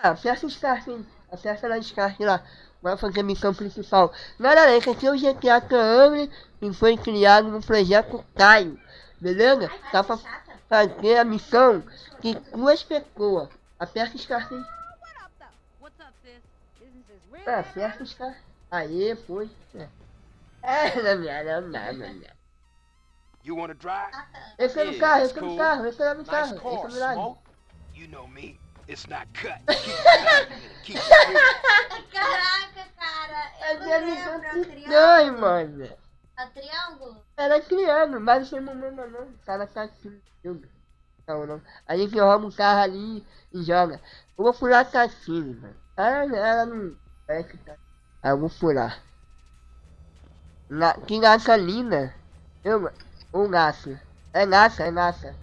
Ah, aperta os carros, aperta lá os carros lá. Vai fazer a missão principal. Galera, esse aqui é o GTA Camry, que foi criado no projeto Caio. Beleza? Tá pra fazer a missão de duas pessoas. Aperta os is real. Ah, aperta os carros. Aê, foi. É, É, não, não, não, não, não, não. You wanna drive? Esse é no carro, esse é no carro, esse é no carro. car, Esse é no. Smoke. You know me. It's not cut. Keep. Caraca, cara. É Eu não lembro. É o triângulo? dói, mano. É o triângulo? Era criando, mas não lembra não. O cara tá assim. Não, não. A gente rouba um carro ali e joga. Eu vou furar a cassine, mano. Ela, ela não. Parece que tá. Ah, eu vou furar. Na, que gasolina? Eu. Ou nassa? É nassa, é nassa.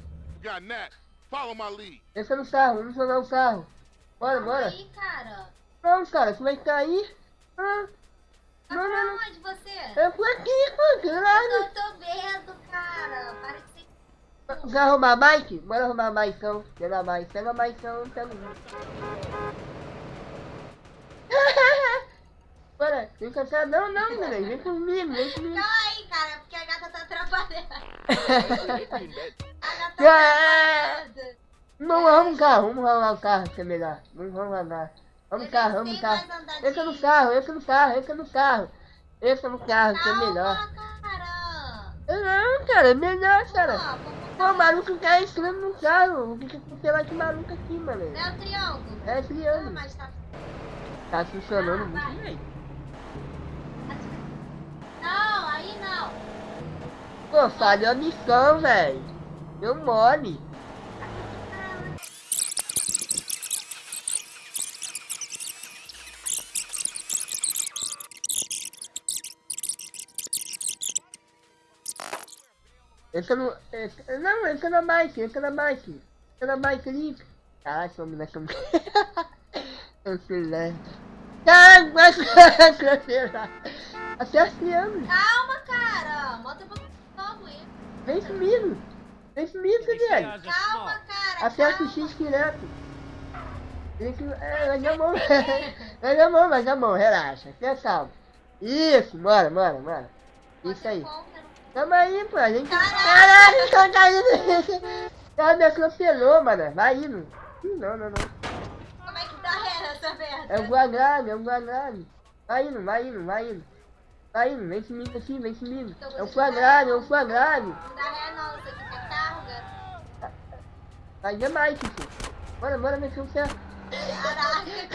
My lead. Esse é no carro, vamos jogar o carro. Bora, Calma bora. aí, cara. Não, cara, você vai cair. Ah, Tá Não, pra não, não. onde você? eu fui aqui, pô, caralho. Eu tô vendo, cara. Para de ser... Quer arrumar a bike? Bora arrumar a bike então. Pega a bike, pega a bike então, pega. Bora, vem cá, cá. Não, não, velho, vem comigo, vem comigo. Calma aí, cara. Porque a gata tá atrapalhando. Não, um carro, vamos arrumar o carro que é melhor. Vamos. Vamos Eu carro, vamos carro. é no carro, esse é no carro, esse é no carro. É no carro que é melhor. Não, cara, é melhor, cara. Vamos Pô, o maluco tá entrando no carro. O que que você lá de maluco aqui, mano? É o triângulo? É triângulo. mas tá... Funcionando Ah, muito bem. Não, aí não. Pô, falhou a missão, velho. Deu mole. Entra no. Entra, não, entra na bike, entra na bike. Entra na bike ali. Caralho, essa mulher que eu. Eu fui lá. Caralho, vai. Até as crianças. Calma, cara. Bota pra novo aí. Vem comigo. Vem comigo, velho. Calma, cara. Aperta o calma. X direto. Tem que. É, vai dar mão. Vai dar mão, vai dar mão, relaxa. Fica calmo. Isso, bora, bora, bora. Isso aí. Tamo aí, pô. A gente. Caraca. Caralho, tá caindo. Ela me atropelou, mano. Vai indo. Não, não, não. Como é que tá essa merda? É o Guagrave, é o Guagrave. Vai indo, vai indo, vai indo. Vai indo, vem comigo aqui, vem comigo. É o Guagrave, é o Guagrave. Não dá ré não, é carga. Vai demais, tio. Bora, bora, meter o ferro.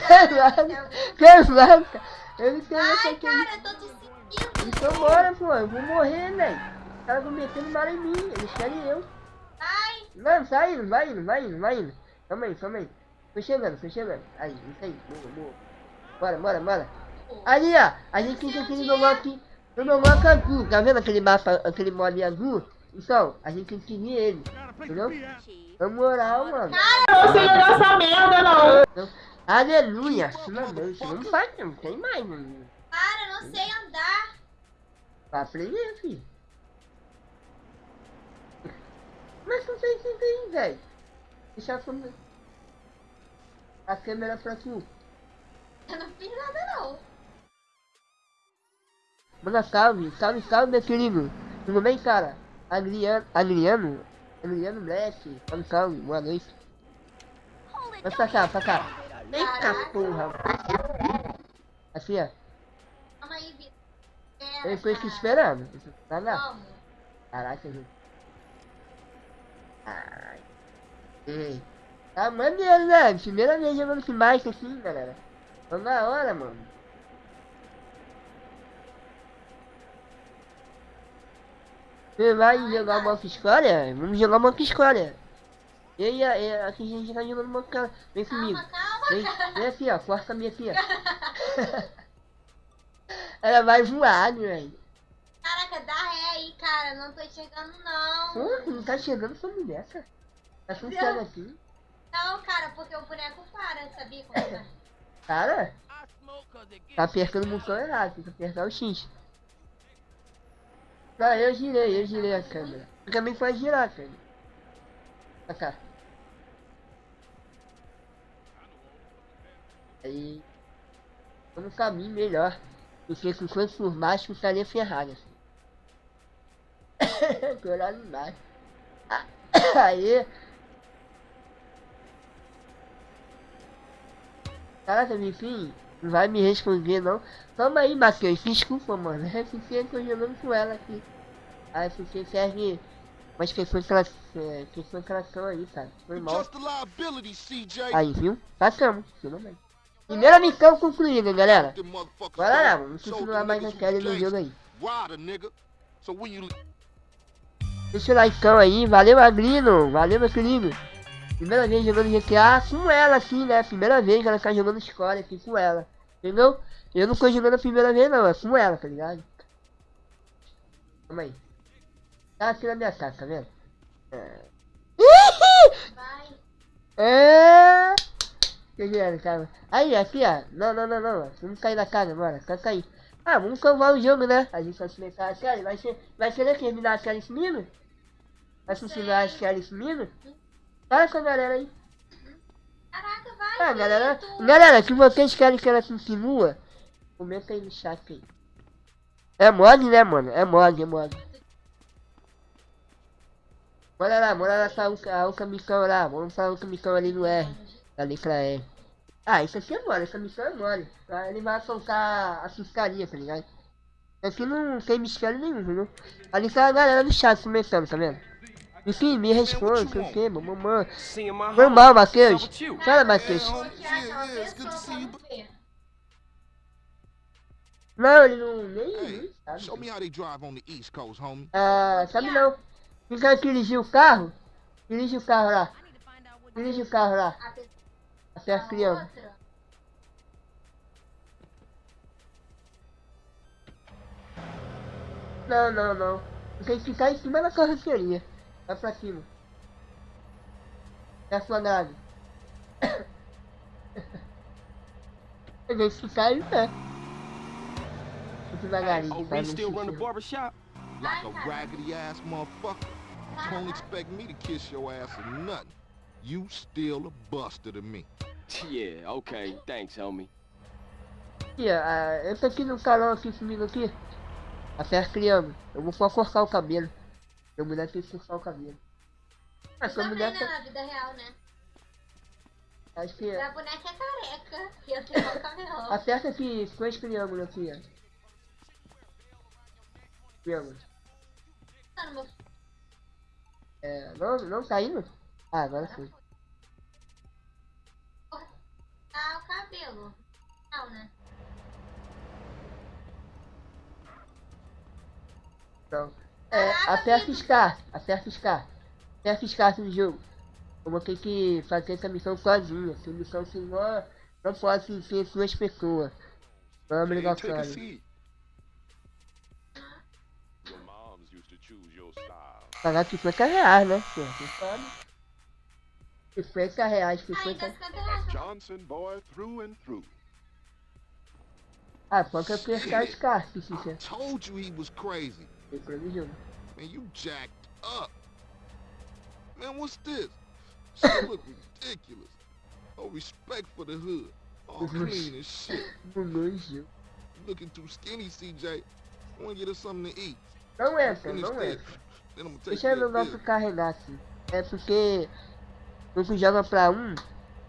Caraca, cara. Caraca, eu não sei Ai, cara, eu tô te seguindo. Então bora, pô, eu vou morrer, velho. Os caras vão metendo bala em mim, eles querem eu. Ai, Não, vai indo, vai indo, vai indo, vai indo. Calma aí, calma aí. Tô chegando, tô chegando. Aí, isso aí, boa, boa. Bora, bora, bora. Ali, ó, a gente fica aqui no aqui, no meu mapa azul, tá vendo aquele mapa, aquele mod azul? Então, a gente tem que seguir ele, entendeu? Na moral, mano. Não sei dessa merda, não. Então, aleluia, finalmente, não faz, não tem mais, mano. para, eu não sei andar. Vai aprender, filho. Mas não tem que tem, velho. Deixa a câmera. A câmera pra tu. Eu não fiz nada não. Manda salve, salve, salve, meu querido. Tudo bem, cara? Adriano, Adriano? Adriano Black. Salve, salve, boa noite. Vai pra cá, pra cá. Eita porra. Assim, ó. Calma aí, Vitor. Eu tô cara. esperando. Vai lá. Caraca, gente. Ai. Ei. Tá maneiro, né? Primeira vez jogando esse bike assim, galera. Tô na hora, mano. Você vai jogar uma história? Vamos jogar uma história. E aí, é, aqui a gente tá jogando uma outra. Vem comigo. Calma, calma, Vem, cara. vem aqui, ó. Força a minha aqui, ó. Ela vai voar, velho. Caraca, dá ré aí, cara. Não tô enxergando, não. Pô, não tá chegando essa mulher, cara. Tá funcionando assim. Não, cara, porque o boneco para, sabia como é? Cara, tá apertando o botão errado, tem que apertar o X. Não, eu girei, eu girei a câmera. Você também pode girar, cara. Pra cá. Aí. Tô num caminho melhor. Porque se fosse por baixo, eu estaria ferrado. Assim. Tô lá embaixo. Aí. Caraca, enfim, não vai me responder não. Toma aí, Matheus, desculpa, mano. É porque eu tô jogando com ela aqui. A FC serve umas pessoas que elas, é, pessoas que elas são aí, cara. Foi mal. a. Aí, viu? Passamos, finalmente. Primeira missão concluída, galera. Bora lá, vamos continuar mais naquela who no jogo aí. Deixa o likeão aí, valeu Agrino, valeu meu querido. Primeira vez jogando GTA com ela assim, né? Primeira vez ela tá jogando escola aqui com ela. Entendeu? Eu não tô jogando a primeira vez não, é com ela, tá ligado? Calma aí. Tá aqui na minha casa, tá vendo? É. Vai. É. Cara. Aí, aqui, ó. Não, não, não, não. Vamos cair da casa agora. Quer cair. Ah, vamos salvar o jogo, né? A gente vai começar a série. Vai ser. Vai ser terminar a série esse menino? Vai continuar a série esse menino? Fala com a galera aí. Caraca, vai. Ah, galera. tu- Galera, se vocês querem que ela continua, comenta aí no chat aí. É mod, né, mano? É mod, é mod. Bora lá, bora lá outra, a outra missão lá. Vamos pra outra missão ali no R. Da letra R. Ah, isso aqui é mole, essa missão é mole. Ele vai soltar a fiscalia, tá ligado? Aqui não tem mistério nenhum, entendeu? Ali tá a galera do chat começando, tá vendo? Enfim, me responde, sei o que, mamãe. Foi mal, Matheus. Fala, Matheus. Não, ele não. Nem. Sabe. Ah, sabe não. Quem quer dirigir o carro? Dirige o carro lá. Dirige o carro lá. A pessoa Até as crianças. outra. Não, não, não. Tem que ficar em cima da carroceria. Vai pra cima. É a sua nave. Tem que ficar aí, pé. Devagarinho, Oh, tá? we no still run the sistema. barbershop? Like a raggedy ass motherfucker. Don't expect me to kiss your ass or nothing. You still a buster to me. Yeah, okay. Thanks, homie. Aqui, ó, ah, eu tô aqui no salão aqui comigo aqui. Até as crianças. Eu vou só cortar o cabelo. Minha mulher tem que cortar o cabelo. Ah, sua Também mulher não, tá... na vida real, né? Acho que... A boneca é careca. E eu tenho o cabelão. Aperta aqui triângulos aqui, ó. Triângulo. Mano, meu É, não, não tá indo? Ah, agora foi. tá o cabelo. Não, né? Então, é, Caraca, aperta Vitor. SCAR, aperta SCAR. Aperta SCAR no jogo. Eu vou ter que fazer essa missão sozinha. Essa missão se não, não pode ser duas pessoas. Não é Hey, obrigação. take a seat. Your moms used to choose your style. Pagar 50 reais, né? Pô, você sabe. 50 reais, Ah, 50 então 50 reais. Johnson boy through and through. Ah, pode apertar SCAR, se I quiser. told you he was crazy. Do jogo. Man, you jacked up. Man, what's this? Shit look ridiculous. No respect for the hood. All clean as shit. You looking too skinny, CJ. I want to get us something to eat. Não entra, Finish não gonna take Deixa meu nosso carregar assim. É porque tu joga pra um,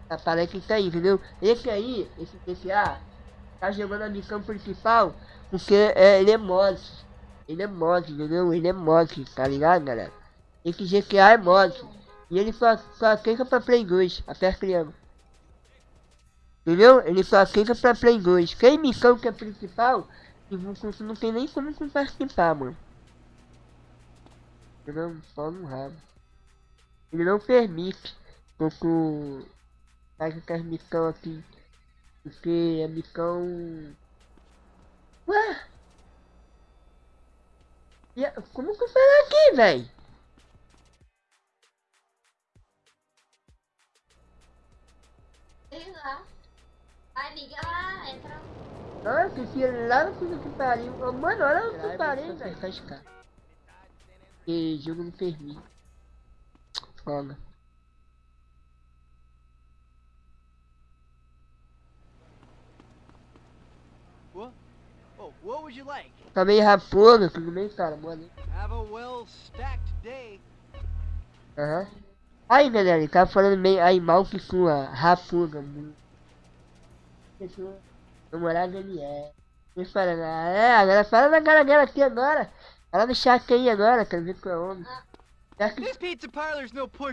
aparece isso aí, entendeu? Esse aí, esse PCA, tá jogando a missão principal porque é, ele é mod. Ele é mod, entendeu? Ele é mod, tá ligado, galera? Esse GTA é mod. E ele só, só aceita pra Play 2, até criando. Entendeu? Ele só aceita pra Play 2. Tem missão que é principal, e não, não tem nem como participar, mano. Entendeu? Só no rabo. Ele não permite tu faça essas missão aqui. Porque a missão. Ué? E Como que eu faço aqui, véi? Sei lá. Vai, liga lá, entra. Nossa, esse lá no fundo que pariu. Ô, Mano, olha o que pariu, velho. Faz cara. Porque jogo não permite. Foda. What would you like? Também Raposa, tudo bem, cara? Boa noite. Have a well stacked day. Aham. Aí, galera, ele tava falando bem aí mal que sua raposa. namorada ele é. Ele fala, ah, é, agora fala na cara dela aqui agora. Fala no chat aí agora, quero ver que é homem.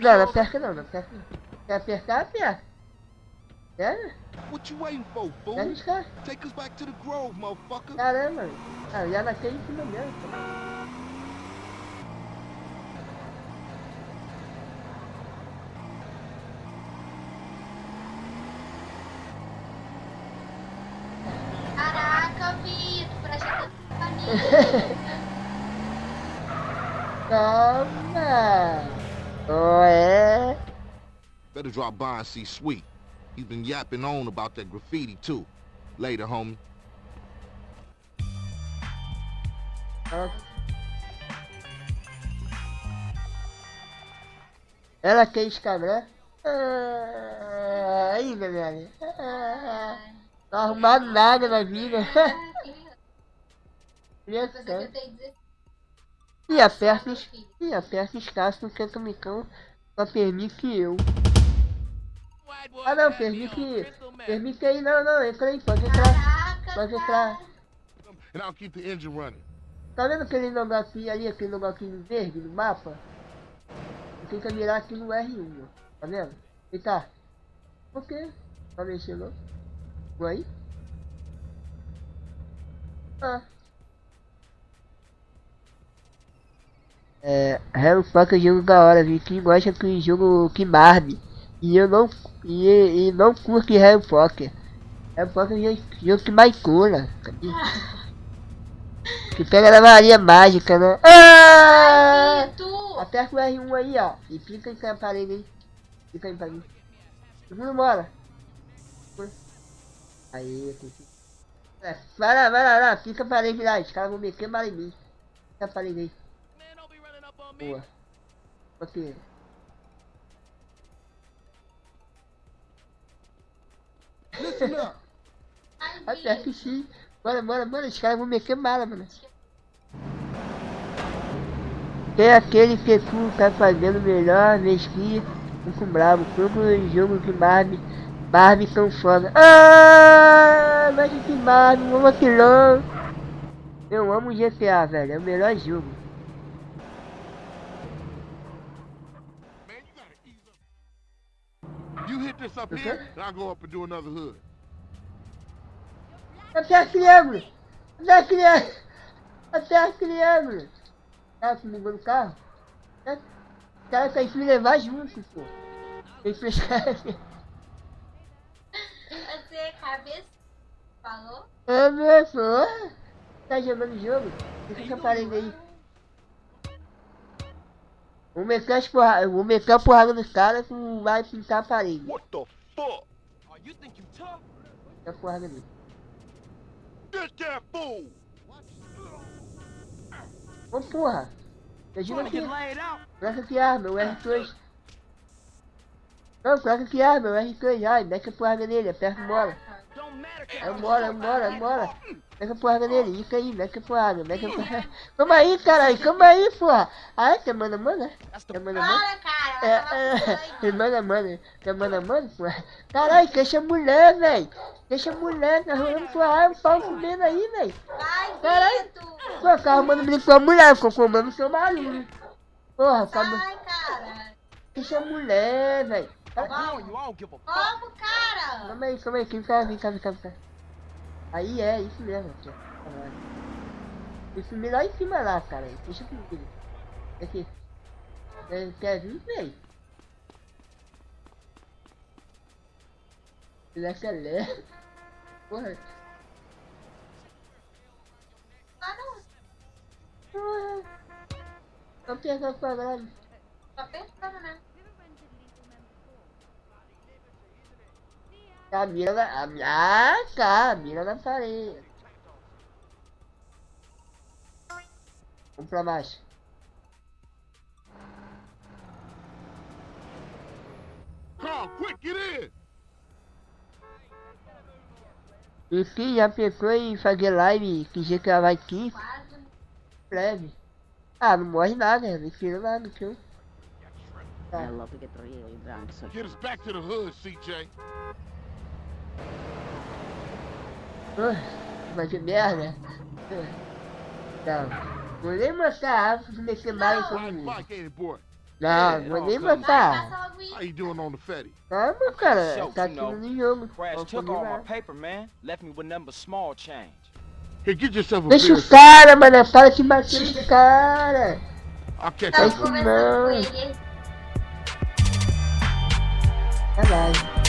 Não, não aperta não, não aperta não. Quer apertar, aperta. Quer? What you waiting for, fool? arriscar? Take us back to the grove, motherfucker. Caramba, ah, já nasceu em cima mesmo. cara. Caraca, Vitor, pra mim. Calma. Oh, é. Better drop by and see Sweet. He's been yapping on about that graffiti, too. Later, homie. Ela quer Instagram? Ah, aí, galera. Ah, não arrumado nada na vida. Mas eu tenho 16 E aperta, e aperta escasso no cantomicão só permite eu. Ah não, permite. Permite aí, não, não, entra aí, pode entrar. Pode entrar. And I'll keep the engine running. Tá vendo aquele negocinho ali, aquele negocinho verde no mapa? Você tem que mirar aqui no R1, ó. Tá vendo? E tá. Por quê? Tá mexendo? Vou aí? Ah. É, Harry Potter é um jogo da hora, viu? Quem gosta que jogo que Barbie. E eu não. E, e não curto Harry Potter. Harry Potter é que mais cura. Que pega na Maria Mágica, né? Ah! Vitor! Aperta o R1 aí, ó. E clica em parede aí. Clica em parede. Segura bora. Aí. É, vai lá, vai lá, lá. Fica a parede lá. Os caras vão meter bala em mim. Fica a parede aí. Boa. Ok. Listen up. Vitor. sim. Bora, bora, bora. Os caras vão meter bala, mano. Tem aquele que tu tá fazendo melhor vez que fico bravo. Todo jogo que Barbie, Barbie são foda. Ah, mas que Barbie, um vacilão. Eu amo GTA, velho. É o melhor jogo. This up Okay. here, and I'll go up and do another hood. Até triângulo! Até triângulo! Até triângulo! Cara, se ligou no carro? É. O cara tem que me levar junto, pô. Tem que fechar. Você, cabeça, falou? Ah, meu, pô. Tá jogando jogo? Fica essa parede aí. Vou meter as porra... Vou meter a porrada nos caras que não vai pintar a parede. What the fuck? Oh, you tough? Meter a porrada ali. Get that fool! Ô porra! Eu digo Wanna aqui. out? Troca que arma, o R2. Não, troca que arma, o R2. Ai, mete a porrada nele, aperta matter. É embora, Mete a porrada nele, isso aí, mete a porrada, mete a porrada. Calma aí, caralho, calma aí, porra. Ah, é que é mano a mano, é? É the mano a mano? Bora, cara. É, ela tava é, falando. é mano a mano, é mano a mano, porra. Caralho, deixa a mulher, velho. Deixa a mulher, tá rolando porra, um pau comendo aí, velho. Vai, Caralho. Pô, tá arrumando briga com a mulher, ficou comendo o seu barulho. Porra, calma. Vai, cara. Deixa a mulher, velho. I'm on you. I don't give a fuck. Como, cara? Calma aí, calma aí, vem cá, vem cá, vem cá, vem cá. Aí é, isso mesmo, ó. Caralho. Isso me lá em cima lá, cara. Deixa comigo. Aqui. É, Quer vir? Moleque é leve. Porra. Ah, não. Porra. Tô pegando quadrado. Tô pensando, né? A mira na. A, ah, tá. A mira na parede. Vamos pra baixo. Carl, quick, get in! E sim, já pensou em fazer live que dia que ela vai 15? Quase. Breve. Ah, não morre nada, não tira nada drunk. So Get us back to the hood, CJ. Vai ser merda. Não. Vou nem matar a árvore se mexer mais it, boy? Não, vou nem matar. passa logo How you doing on the? Calma, cara. Tá you know, tudo no jogo. Crash took all my paper, man. Left me with but small change. Hey, get yourself a Deixa beer. o cara, mano. Para de bater no cara. I'll catch com não. ele. Caralho.